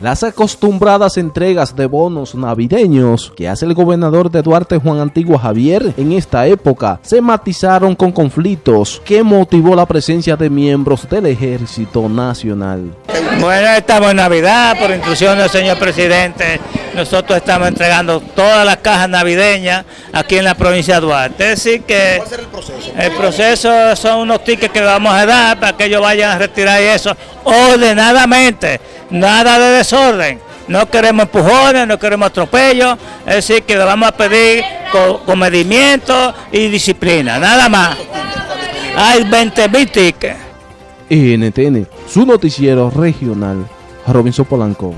las acostumbradas entregas de bonos navideños que hace el gobernador de Duarte Juan Antigua Javier en esta época se matizaron con conflictos que motivó la presencia de miembros del Ejército Nacional. Bueno, estamos en Navidad, por instrucción señor presidente, nosotros estamos entregando todas las cajas navideñas aquí en la provincia de Duarte. Es decir que ¿Cuál será el proceso? el proceso son unos tickets que le vamos a dar para que ellos vayan a retirar eso ordenadamente, nada de desorden. No queremos empujones, no queremos atropellos, es decir que le vamos a pedir co- comedimiento y disciplina, nada más. Hay 20 mil tickets. NTN, su noticiero regional, Robinson Polanco.